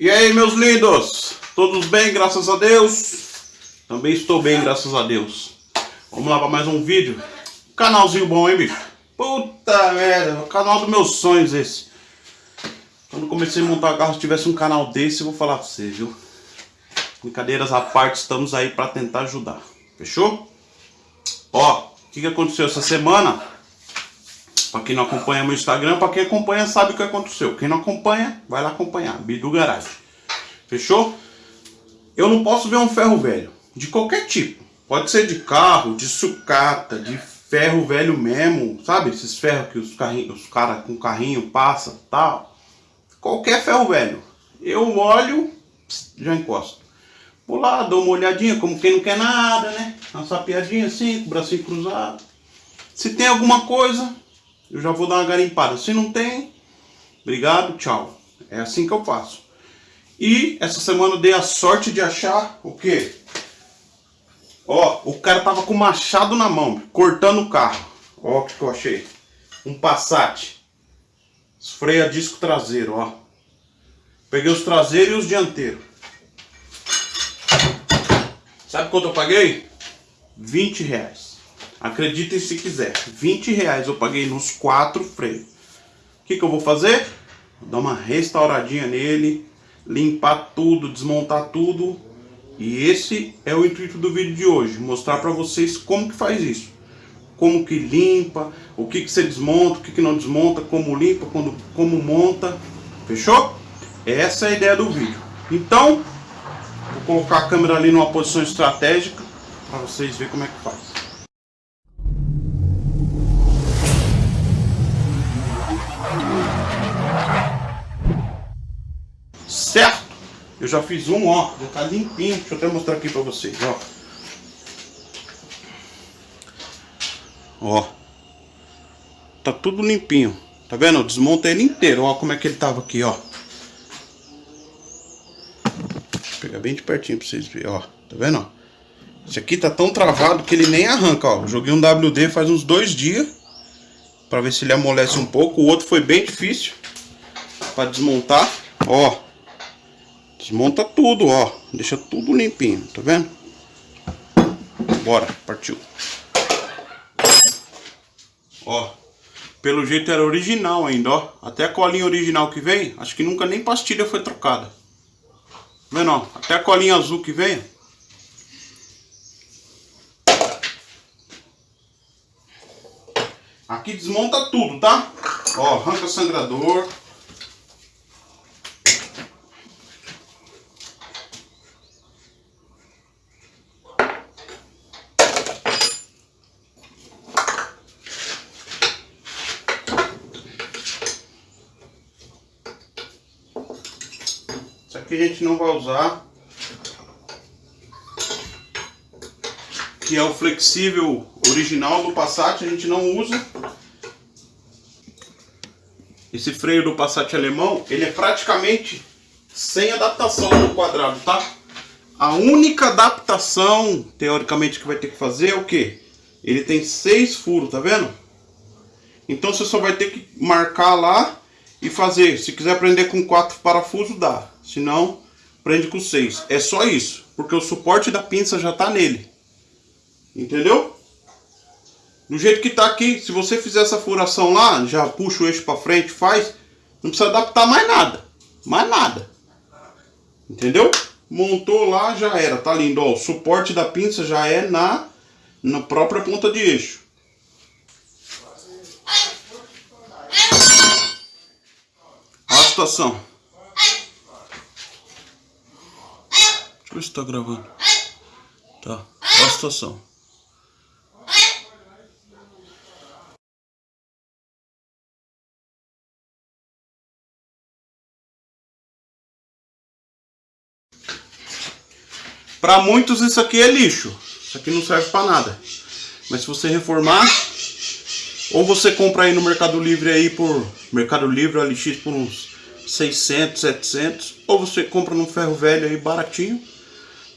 E aí, meus lindos? Todos bem, graças a Deus? Também estou bem, graças a Deus. Vamos lá para mais um vídeo. Canalzinho bom, hein, bicho? Puta merda, o canal dos meus sonhos esse. Quando comecei a montar carro, se tivesse um canal desse, eu vou falar pra você, viu? Brincadeiras à parte, estamos aí para tentar ajudar. Fechou? Ó, o que, que aconteceu essa semana? Para quem não acompanha meu Instagram, para quem acompanha sabe o que aconteceu. Quem não acompanha, vai lá acompanhar. Bidu Garage. Fechou? Eu não posso ver um ferro velho. De qualquer tipo. Pode ser de carro, de sucata, de ferro velho mesmo. Sabe? Esses ferros que os, os caras com carrinho passa tal. Qualquer ferro velho. Eu olho, já encosto. Vou lá, dou uma olhadinha, como quem não quer nada, né? Uma sapiadinha assim, com o bracinho cruzado. Se tem alguma coisa, eu já vou dar uma garimpada. Se não tem, obrigado, tchau. É assim que eu faço. E essa semana eu dei a sorte de achar o quê? Ó, o cara tava com machado na mão, cortando o carro. Ó o que eu achei. Um Passat. Freio a disco traseiro, ó. Peguei os traseiros e os dianteiros. Sabe quanto eu paguei? 20 reais. Acreditem se quiser. 20 reais eu paguei nos quatro freios. O que, que eu vou fazer? Vou dar uma restauradinha nele, limpar tudo, desmontar tudo. E esse é o intuito do vídeo de hoje, mostrar para vocês como que faz isso. Como que limpa, o que que você desmonta, o que que não desmonta, como limpa, quando, como monta. Fechou? Essa é a ideia do vídeo. Então, vou colocar a câmera ali numa posição estratégica para vocês verem como é que faz. Eu já fiz um, ó, já tá limpinho. Deixa eu até mostrar aqui pra vocês, ó. Ó. Tá tudo limpinho. Tá vendo? Eu desmontei ele inteiro. Ó como é que ele tava aqui, ó. Vou pegar bem de pertinho pra vocês verem, ó. Tá vendo, ó? Esse aqui tá tão travado que ele nem arranca, ó. Joguei um WD faz uns dois dias. Pra ver se ele amolece um pouco. O outro foi bem difícil. Pra desmontar. Ó. Desmonta tudo, ó. Deixa tudo limpinho, tá vendo? Bora, partiu. Ó, pelo jeito era original ainda, ó. Até a colinha original que vem, acho que nunca nem pastilha foi trocada. Tá vendo, ó? Até a colinha azul que vem. Aqui desmonta tudo, tá? Ó, arranca sangrador. Que a gente não vai usar. Que é o flexível original do Passat, a gente não usa. Esse freio do Passat alemão, ele é praticamente sem adaptação no quadrado, tá? A única adaptação, teoricamente, que vai ter que fazer é o que? Ele tem seis furos, tá vendo? Então você só vai ter que marcar lá e fazer. Se quiser prender com quatro parafusos, dá. Se não, prende com 6. É só isso, porque o suporte da pinça já está nele. Entendeu? Do jeito que está aqui, se você fizer essa furação lá, já puxa o eixo para frente, faz, não precisa adaptar mais nada. Mais nada. Entendeu? Montou lá, já era. Tá lindo, ó. O suporte da pinça já é na, na própria ponta de eixo. A situação. Ver se tá gravando. Tá. Olha a situação. Para muitos isso aqui é lixo. Isso aqui não serve para nada. Mas se você reformar, ou você compra aí no Mercado Livre aí por Mercado Livre LX por uns 600, 700, ou você compra num ferro velho aí baratinho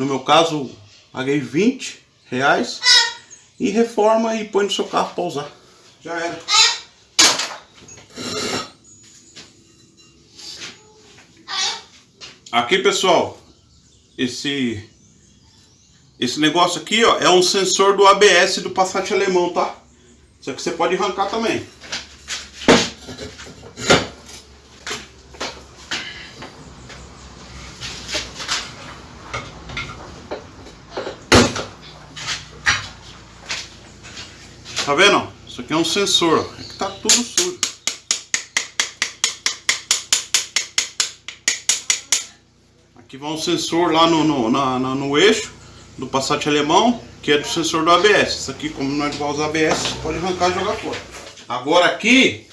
no meu caso, paguei 20 reais e reforma e põe no seu carro para usar. Já era. Aqui, pessoal, esse esse negócio aqui, ó, é um sensor do ABS do Passat alemão, tá? Isso aqui você pode arrancar também. Tá vendo? Isso aqui é um sensor. É que tá tudo sujo. Aqui vai um sensor lá no, no, na, no eixo do Passat alemão, que é do sensor do ABS. Isso aqui, como não é igual aos ABS, pode arrancar e jogar fora. Agora aqui,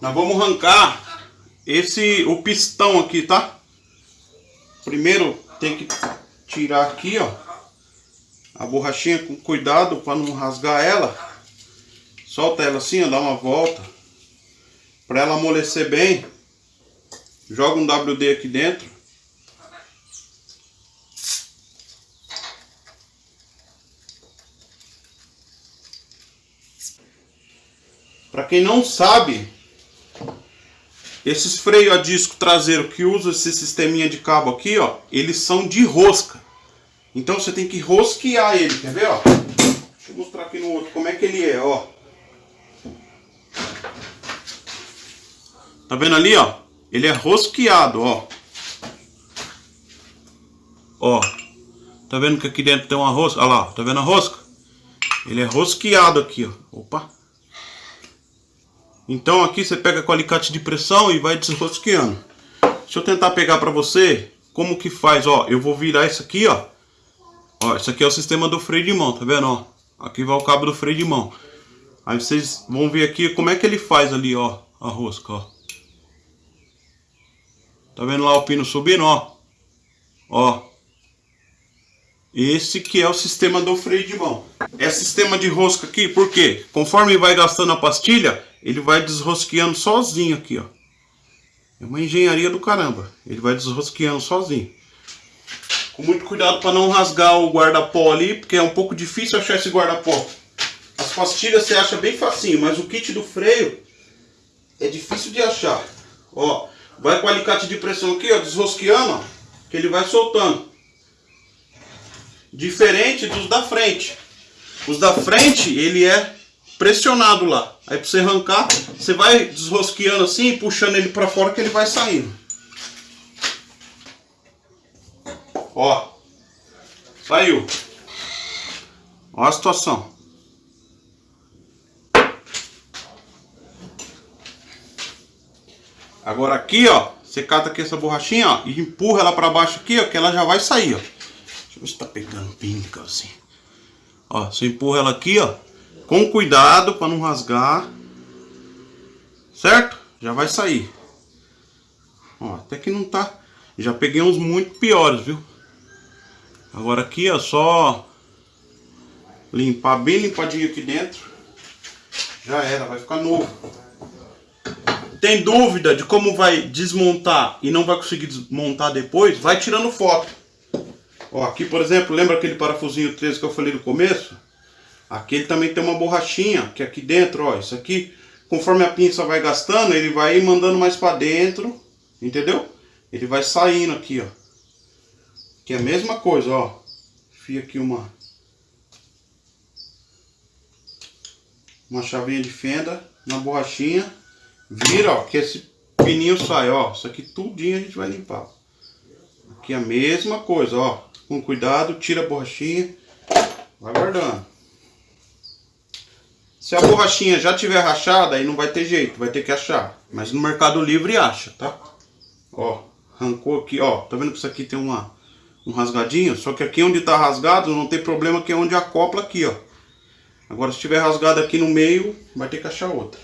nós vamos arrancar esse, o pistão aqui, tá? Primeiro tem que tirar aqui, ó, a borrachinha com cuidado para não rasgar ela. Solta ela assim, ó, dá uma volta. Para ela amolecer bem. Joga um WD aqui dentro. Para quem não sabe, esses freios a disco traseiro que usa esse sisteminha de cabo aqui, ó, eles são de rosca. Então você tem que rosquear ele, quer ver, ó? Deixa eu mostrar aqui no outro como é que ele é, ó. Tá vendo ali, ó? Ele é rosqueado, ó. Ó. Tá vendo que aqui dentro tem uma rosca? Olha lá, tá vendo a rosca? Ele é rosqueado aqui, ó. Opa. Então aqui você pega com alicate de pressão e vai desrosqueando. Deixa eu tentar pegar pra você como que faz, ó. Eu vou virar isso aqui, ó. Ó, isso aqui é o sistema do freio de mão, tá vendo, ó? Aqui vai o cabo do freio de mão. Aí vocês vão ver aqui como é que ele faz ali, ó, a rosca, ó. Tá vendo lá o pino subindo, ó? Ó. Esse que é o sistema do freio de mão. É sistema de rosca aqui, por quê? Conforme vai gastando a pastilha, ele vai desrosqueando sozinho aqui, ó. É uma engenharia do caramba. Ele vai desrosqueando sozinho. Com muito cuidado para não rasgar o guarda-pó ali, porque é um pouco difícil achar esse guarda-pó. As pastilhas você acha bem facinho, mas o kit do freio é difícil de achar. Ó, vai com o alicate de pressão aqui, ó, desrosqueando, ó, que ele vai soltando. Diferente dos da frente. Os da frente, ele é pressionado lá. Aí para você arrancar, você vai desrosqueando assim puxando ele para fora que ele vai saindo. Ó. Saiu. Ó a situação. Agora aqui, ó, você cata aqui essa borrachinha, ó, e empurra ela para baixo aqui, ó, que ela já vai sair, ó. Deixa eu ver se tá pegando bem, assim. Ó, você empurra ela aqui, ó, com cuidado para não rasgar. Certo? Já vai sair. Ó, até que não tá... Já peguei uns muito piores, viu? Agora aqui, ó, só limpar bem limpadinho aqui dentro. Já era, vai ficar novo. Tem dúvida de como vai desmontar e não vai conseguir desmontar depois? Vai tirando foto. Ó, aqui, por exemplo, lembra aquele parafusinho 13 que eu falei no começo? Aqui ele também tem uma borrachinha, que aqui dentro, ó, isso aqui, conforme a pinça vai gastando, ele vai mandando mais para dentro, entendeu? Ele vai saindo aqui, ó. Que é a mesma coisa, ó. Fia aqui uma uma chavinha de fenda na borrachinha, vira, ó, que esse pininho sai, ó. Isso aqui tudinho a gente vai limpar. Aqui a mesma coisa, ó. Com cuidado, tira a borrachinha, vai guardando. Se a borrachinha já tiver rachada, aí não vai ter jeito, vai ter que achar. Mas no Mercado Livre acha, tá? Ó, arrancou aqui, ó. Tá vendo que isso aqui tem uma, um rasgadinho? Só que aqui onde tá rasgado não tem problema, que é onde acopla aqui, ó. Agora se tiver rasgado aqui no meio, vai ter que achar outra.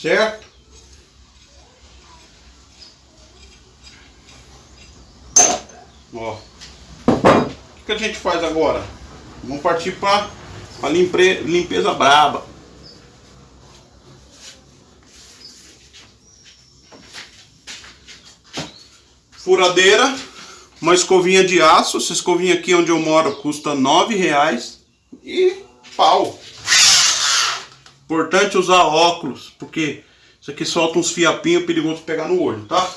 Certo? Ó. O que, a gente faz agora? Vamos partir para limpe, limpeza braba. Furadeira, uma escovinha de aço. Essa escovinha aqui onde eu moro custa nove reais. E pau. Importante usar óculos, porque isso aqui solta uns fiapinhos perigoso pegar no olho, tá?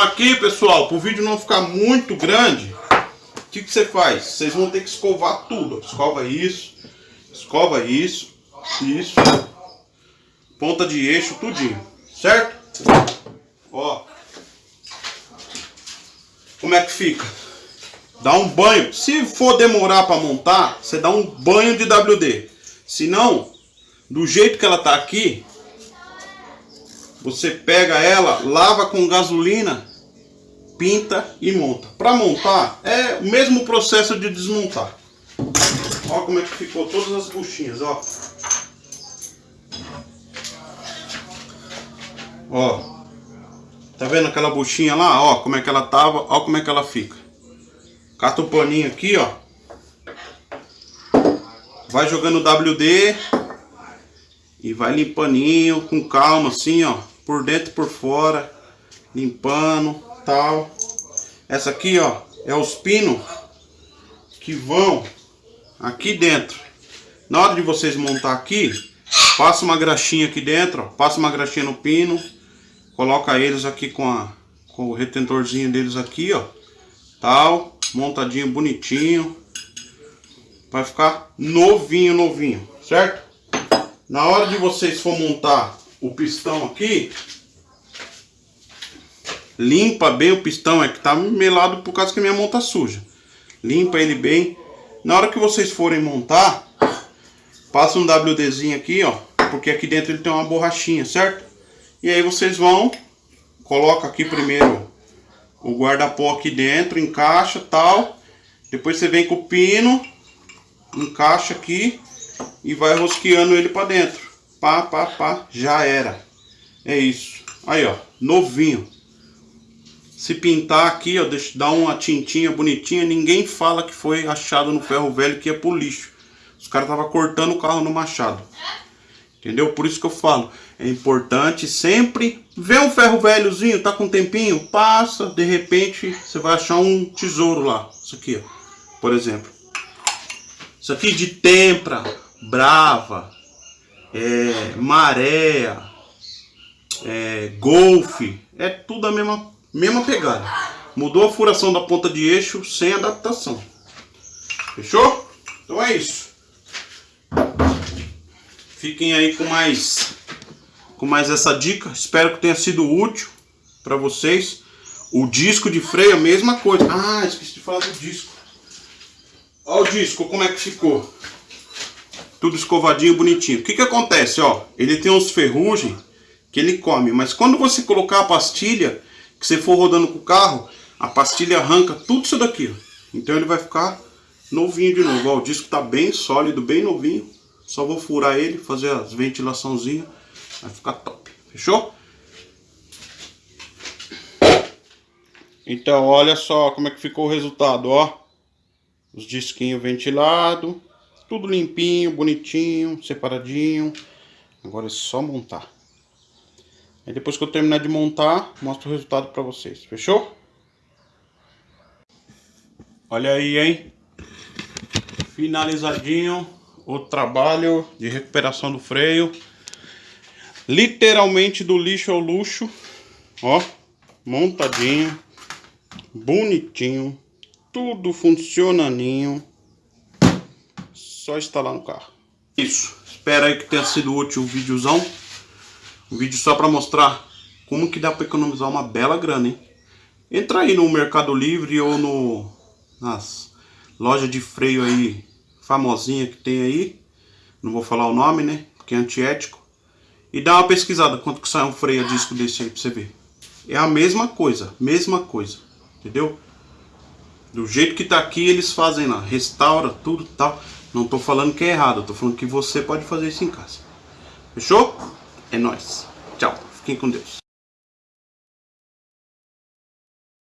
Aqui, pessoal, para o vídeo não ficar muito grande, o que, que você faz? Vocês vão ter que escovar tudo. Escova isso, escova isso, isso ponta de eixo, tudinho, certo? Ó, como é que fica? Dá um banho. Se for demorar para montar, você dá um banho de WD. Se não, do jeito que ela tá aqui, você pega ela, lava com gasolina, pinta e monta. Para montar é o mesmo processo de desmontar. Olha como é que ficou todas as buchinhas, ó. Ó. Tá vendo aquela buchinha lá? Ó, como é que ela tava, ó como é que ela fica. Cata o paninho aqui, ó. Vai jogando WD e vai limpaninho, com calma assim, ó por dentro e por fora, limpando, tal. Essa aqui, ó, é os pinos que vão aqui dentro. Na hora de vocês montar aqui, passa uma graxinha aqui dentro, ó, passa uma graxinha no pino, coloca eles aqui com, a, com o retentorzinho deles aqui, ó, tal, montadinho bonitinho, vai ficar novinho, novinho, certo? Na hora de vocês for montar o pistão aqui, limpa bem o pistão, é que tá melado por causa que minha mão tá suja. Limpa ele bem. Na hora que vocês forem montar, passa um WDzinho aqui, ó, porque aqui dentro ele tem uma borrachinha, certo? E aí vocês vão, coloca aqui primeiro o guarda-pó aqui dentro, encaixa tal. Depois você vem com o pino, encaixa aqui e vai rosqueando ele para dentro. Pá, pá, pá, já era. É isso. Aí, ó, novinho. Se pintar aqui, ó, deixa, dar uma tintinha bonitinha, ninguém fala que foi achado no ferro velho que é pro lixo. Os caras estavam cortando o carro no machado. Entendeu? Por isso que eu falo, é importante sempre ver um ferro velhozinho, tá com um tempinho, passa, de repente você vai achar um tesouro lá. Isso aqui, ó, por exemplo. Isso aqui de tempra, brava, é, maré, é, golfe, é tudo a mesma, mesma pegada. Mudou a furação da ponta de eixo sem adaptação. Fechou? Então é isso. Fiquem aí com mais com mais essa dica. Espero que tenha sido útil para vocês. O disco de freio, a mesma coisa. Ah, esqueci de falar do disco. Olha o disco, como é que ficou tudo escovadinho, bonitinho. O que que acontece, ó? Ele tem uns ferrugem que ele come, mas quando você colocar a pastilha, que você for rodando com o carro, a pastilha arranca tudo isso daqui, ó. Então ele vai ficar novinho de novo. Ó, o disco tá bem sólido, bem novinho. Só vou furar ele, fazer as ventilaçãozinhas, vai ficar top. Fechou? Então, olha só como é que ficou o resultado, ó. Os disquinhos ventilados. Tudo limpinho, bonitinho, separadinho. Agora é só montar. Aí depois que eu terminar de montar, mostro o resultado pra vocês. Fechou? Olha aí, hein? Finalizadinho o trabalho de recuperação do freio. Literalmente do lixo ao luxo. Ó, montadinho. Bonitinho. Tudo funcionaninho só instalar no carro. Isso, espero aí que tenha sido útil o videozão. Um vídeo só para mostrar como que dá para economizar uma bela grana, hein? Entra aí no Mercado Livre ou no nas lojas de freio aí famosinha que tem aí. Não vou falar o nome, né? Porque é antiético. E dá uma pesquisada quanto que sai um freio a disco desse aí pra você ver. É a mesma coisa, mesma coisa. Entendeu? Do jeito que tá aqui, eles fazem lá. Restaura tudo tal. Não tô falando que é errado, tô falando que você pode fazer isso em casa. Fechou? É nóis. Tchau. Fiquem com Deus.